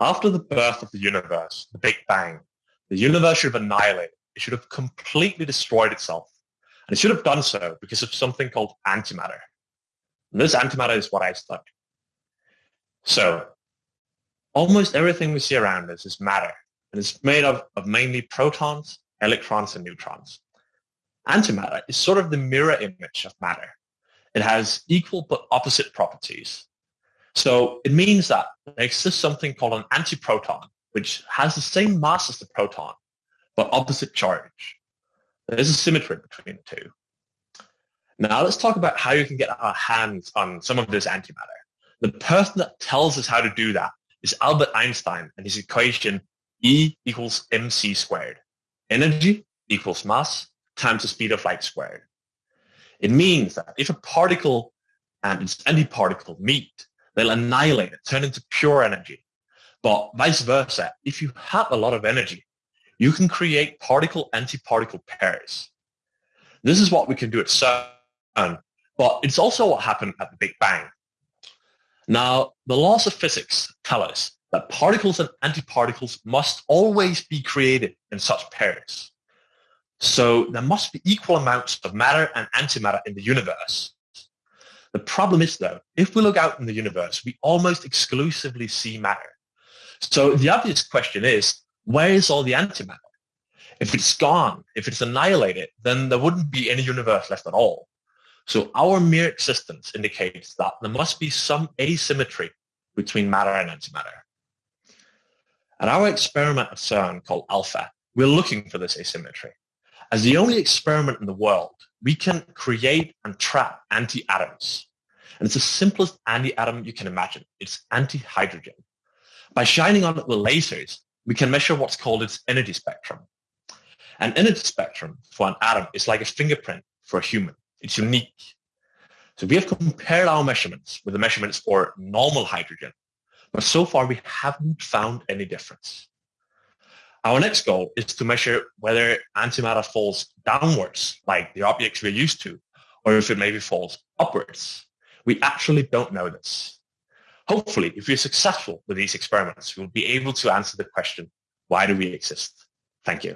After the birth of the universe, the Big Bang, the universe should have annihilated. It should have completely destroyed itself. And it should have done so because of something called antimatter. And this antimatter is what I study. So almost everything we see around us is matter. And it's made of, of mainly protons, electrons, and neutrons. Antimatter is sort of the mirror image of matter. It has equal but opposite properties. So it means that there exists something called an antiproton, which has the same mass as the proton, but opposite charge. There's a symmetry between the two. Now let's talk about how you can get our hands on some of this antimatter. The person that tells us how to do that is Albert Einstein and his equation E equals mc squared. Energy equals mass times the speed of light squared. It means that if a particle and its antiparticle meet, they'll annihilate it, turn into pure energy. But vice versa, if you have a lot of energy, you can create particle-antiparticle pairs. This is what we can do at CERN, but it's also what happened at the Big Bang. Now, the laws of physics tell us that particles and antiparticles must always be created in such pairs. So there must be equal amounts of matter and antimatter in the universe. The problem is though, if we look out in the universe, we almost exclusively see matter. So the obvious question is, where is all the antimatter? If it's gone, if it's annihilated, then there wouldn't be any universe left at all. So our mere existence indicates that there must be some asymmetry between matter and antimatter. At our experiment at CERN called ALPHA, we're looking for this asymmetry. As the only experiment in the world, we can create and trap anti-atoms. And it's the simplest anti-atom you can imagine. It's anti-hydrogen. By shining on it with lasers, we can measure what's called its energy spectrum. An energy spectrum for an atom is like a fingerprint for a human. It's unique. So we have compared our measurements with the measurements for normal hydrogen, but so far we haven't found any difference. Our next goal is to measure whether antimatter falls downwards, like the objects we're used to, or if it maybe falls upwards. We actually don't know this. Hopefully, if we're successful with these experiments, we'll be able to answer the question, why do we exist? Thank you.